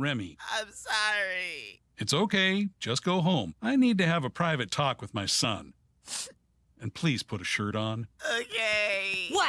Remy. I'm sorry. It's okay. Just go home. I need to have a private talk with my son. And please put a shirt on. Okay. What?